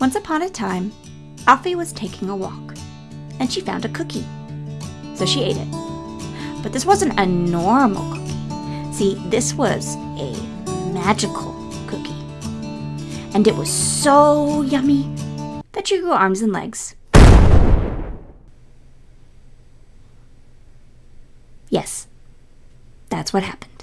Once upon a time, Alfie was taking a walk, and she found a cookie. So she ate it. But this wasn't a normal cookie. See, this was a magical cookie. And it was so yummy that she grew arms and legs. Yes, that's what happened.